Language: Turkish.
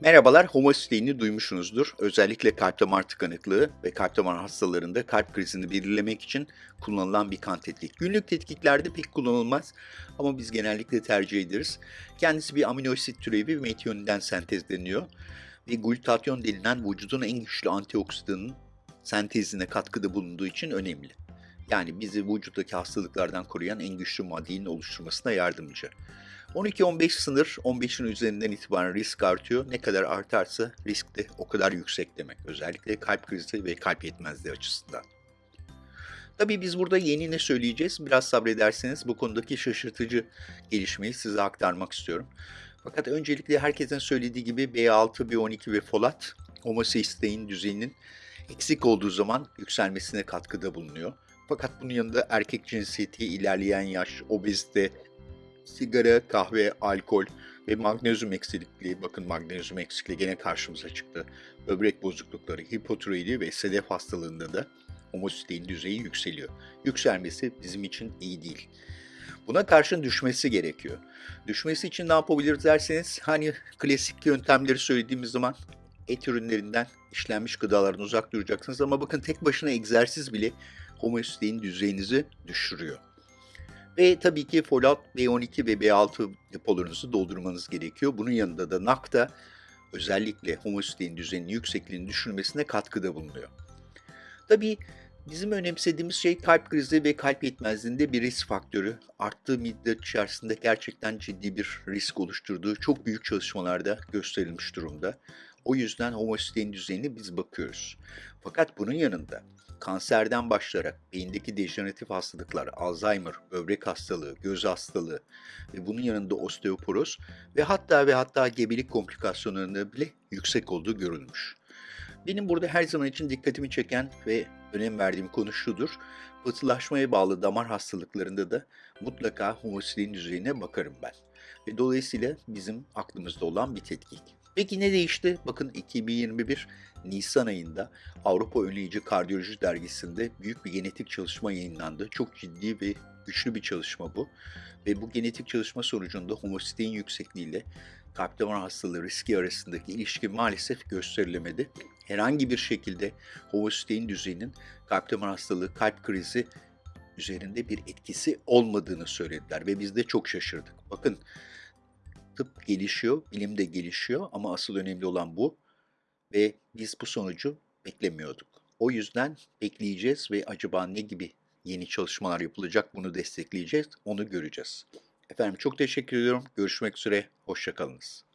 Merhabalar, homositeyini duymuşsunuzdur. Özellikle kalp damar tıkanıklığı ve kalp damar hastalarında kalp krizini belirlemek için kullanılan bir kan tetkik. Günlük tetkiklerde pek kullanılmaz ama biz genellikle tercih ederiz. Kendisi bir amino asit türevi metioninden sentezleniyor ve glutatyon denilen vücudun en güçlü antioksidanın sentezine katkıda bulunduğu için önemli. Yani bizi vücuttaki hastalıklardan koruyan en güçlü maddenin oluşturmasına yardımcı. 12-15 sınır, 15'in üzerinden itibaren risk artıyor. Ne kadar artarsa risk de o kadar yüksek demek. Özellikle kalp krizi ve kalp yetmezliği açısından. Tabii biz burada yeni ne söyleyeceğiz? Biraz sabrederseniz bu konudaki şaşırtıcı gelişmeyi size aktarmak istiyorum. Fakat öncelikle herkesin söylediği gibi B6, B12 ve folat homoseisteiin düzeyinin eksik olduğu zaman yükselmesine katkıda bulunuyor. Fakat bunun yanında erkek cinsiyeti, ilerleyen yaş, obezite, sigara, kahve, alkol ve magnezyum eksikliği, bakın magnezyum eksikliği gene karşımıza çıktı. Böbrek bozuklukları, hipotiroidi ve sedef hastalığında da homosistein düzeyi yükseliyor. Yükselmesi bizim için iyi değil. Buna karşın düşmesi gerekiyor. Düşmesi için ne yapabiliriz derseniz hani klasik yöntemleri söylediğimiz zaman et ürünlerinden işlenmiş gıdalardan uzak duracaksınız ama bakın tek başına egzersiz bile homosistein düzeyinizi düşürüyor. Ve tabii ki folat B12 ve B6 depolarınızı doldurmanız gerekiyor. Bunun yanında da NAC'da özellikle homosistein düzeyinin yüksekliğini düşürmesine katkıda bulunuyor. Tabii bizim önemsediğimiz şey kalp krizi ve kalp yetmezliğinde bir risk faktörü. Arttığı müddet içerisinde gerçekten ciddi bir risk oluşturduğu çok büyük çalışmalarda gösterilmiş durumda. O yüzden homosistein düzeyine biz bakıyoruz. Fakat bunun yanında kanserden başlayarak beyindeki dejeneratif hastalıklar, Alzheimer, böbrek hastalığı, göz hastalığı ve bunun yanında osteoporoz ve hatta ve hatta gebelik komplikasyonlarında bile yüksek olduğu görülmüş. Benim burada her zaman için dikkatimi çeken ve önem verdiğim konu şudur. Pıhtılaşmaya bağlı damar hastalıklarında da mutlaka homosistein düzeyine bakarım ben. Ve dolayısıyla bizim aklımızda olan bir tetkik. Peki ne değişti? Bakın 2021 Nisan ayında Avrupa Önleyici Kardiyoloji Dergisi'nde büyük bir genetik çalışma yayınlandı. Çok ciddi ve güçlü bir çalışma bu. Ve bu genetik çalışma sonucunda homosistein yüksekliğiyle kalp damar hastalığı riski arasındaki ilişki maalesef gösterilemedi. Herhangi bir şekilde homosistein düzeyinin kalp damar hastalığı, kalp krizi üzerinde bir etkisi olmadığını söylediler ve biz de çok şaşırdık. Bakın tıp gelişiyor, bilim de gelişiyor ama asıl önemli olan bu ve biz bu sonucu beklemiyorduk. O yüzden bekleyeceğiz ve acaba ne gibi yeni çalışmalar yapılacak bunu destekleyeceğiz, onu göreceğiz. Efendim çok teşekkür ediyorum. Görüşmek üzere, hoşçakalınız.